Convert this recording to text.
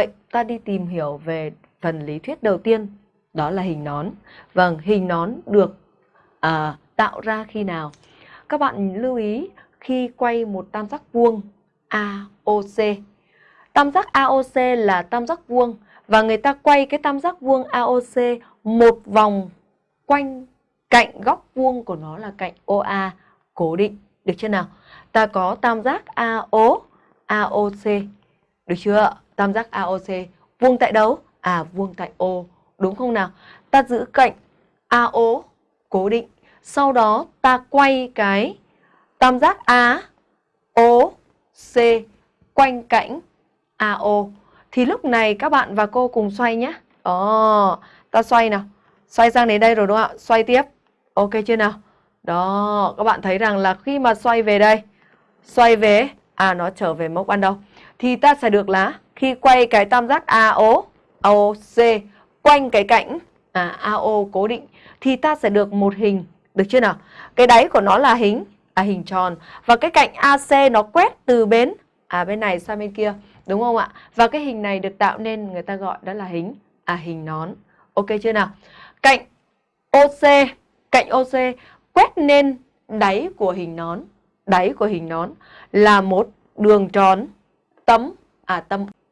Vậy ta đi tìm hiểu về phần lý thuyết đầu tiên, đó là hình nón. Vâng, hình nón được à, tạo ra khi nào? Các bạn lưu ý khi quay một tam giác vuông AOC. Tam giác AOC là tam giác vuông và người ta quay cái tam giác vuông AOC một vòng quanh cạnh góc vuông của nó là cạnh OA cố định. Được chưa nào? Ta có tam giác AO, AOC. Được chưa? Tam giác AOC. Vuông tại đâu? À, vuông tại O. Đúng không nào? Ta giữ cạnh AO cố định. Sau đó ta quay cái tam giác aoc quanh cạnh AO. Thì lúc này các bạn và cô cùng xoay nhé. Đó, ta xoay nào. Xoay sang đến đây rồi đúng không ạ? Xoay tiếp. Ok chưa nào? Đó, các bạn thấy rằng là khi mà xoay về đây, xoay về, à nó trở về mốc ban đầu. Thì ta sẽ được là khi quay cái tam giác AO, AOC quanh cái cạnh à, AO cố định thì ta sẽ được một hình, được chưa nào? Cái đáy của nó là hình à hình tròn và cái cạnh AC nó quét từ bên à bên này sang bên kia, đúng không ạ? Và cái hình này được tạo nên người ta gọi đó là hình à hình nón. Ok chưa nào? Cạnh OC, cạnh OC quét lên đáy của hình nón, đáy của hình nón là một đường tròn tấm à tâm